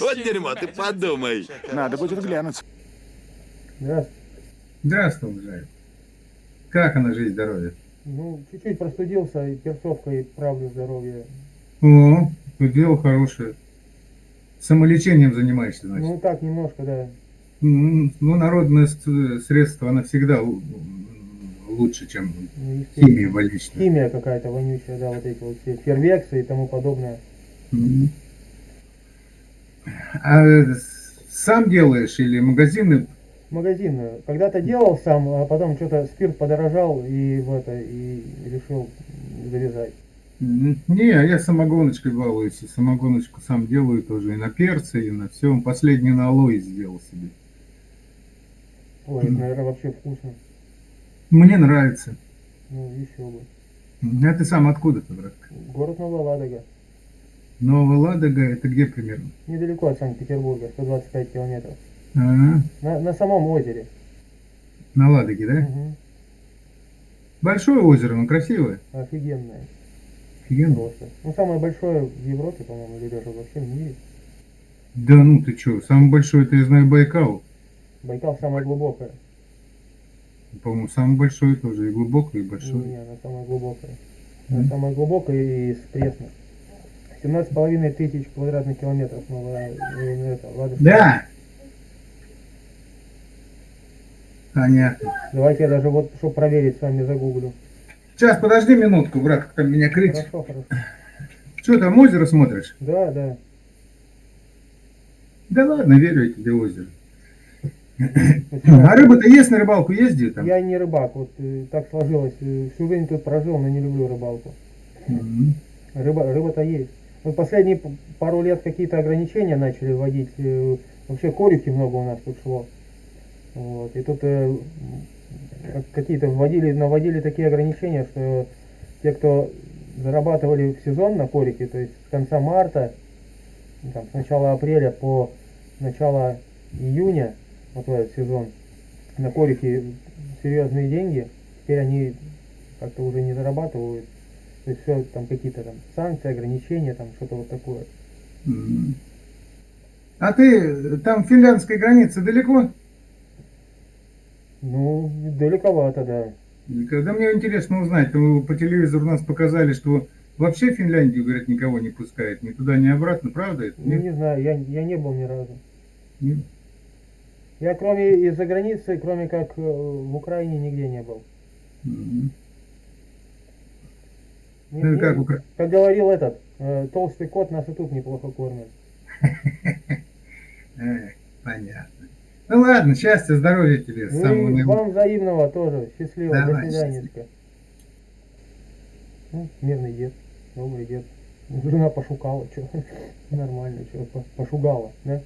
Вот дерьмо, ты подумай. Надо будет глянуть. Здравствуйте. Здравствуй, уважаемый. Как она жизнь, здоровье? Ну, чуть-чуть простудился, и перцовкой правлю здоровье. О, ну, дело хорошее. Самолечением занимаешься, значит. Ну, так, немножко, да. Ну, народное средство, оно всегда лучше, чем Ну, химия больничная. Химия какая-то вонючая, да, вот эти вот все фервексы и тому подобное. М. А сам делаешь или магазины? Магазин. Когда-то делал сам, а потом что-то спирт подорожал и в это, и решил завязать. Не, я самогоночкой балуюсь, и самогоночку сам делаю тоже, и на перце, и на всем. Последний на алоэ сделал себе. Ой, это, наверное, вообще вкусно. Мне нравится. Ну, еще бы. А ты сам откуда-то, брат? Город Новая Ладога. Новая Ладога, это где примерно? Недалеко от Санкт-Петербурга, 125 километров. А, На, на самом озере. на Ладоге, да? Мгм. Большое озеро, но красивое. Офигенное Офигенно. просто. Ну, самое большое в Европе, по-моему, или даже во всем мире. Да ну ты чё, самый большой, это я знаю, Байкал. Байкал самое глубокое. По-моему, самый большой тоже, и глубокий, и большой. Не, она самая глубокая. Мгм. Она самая глубокая и из пресных. 17,5 тысяч квадратных километров э, это, Ладожская. Да! Понятно. Давайте я даже вот, чтобы проверить, с вами загуглю. Сейчас, подожди минутку, брат, там меня крыть. Хорошо, хорошо. Что там, озеро смотришь? Да, да. Да ладно, верю я тебе озеро. Ну, А рыба-то есть на рыбалку ездит там? Я не рыбак, вот э, так сложилось. э, всю жизнь тут прожил, но не люблю рыбалку. Рыба, рыба-то есть. Вот последние пару лет какие-то ограничения начали вводить. э, Вообще корюхи много у нас шло. Вот. И тут э, как- какие-то вводили, наводили такие ограничения, что те, кто зарабатывали в сезон на корике, то есть с конца марта, там, с начала апреля по начало июня, вот этот сезон, на корике серьезные деньги, теперь они как-то уже не зарабатывают. То есть все там какие-то там санкции, ограничения, там что-то вот такое. А ты там финляндская граница далеко? Ну, далековато, да. Когда мне интересно узнать, по телевизору нас показали, что вообще Финляндию, говорят, никого не пускает, ни туда, ни обратно, правда это? Ну, Нет? не знаю, я, я не был ни разу. Нет? Я кроме из-за границы, кроме как э, в Украине, нигде не был. Мгм. Не- Ну и как Укра- как говорил этот, э, толстый кот нас и тут неплохо кормит. Понятно. Ну ладно, счастья, здоровья тебе. Ну самого и наилучшего. вам взаимного тоже. Счастливо, Давай, до свиданечка. Ну, мирный дед, добрый дед. Жена пошукала, что нормально, что пошугала, да?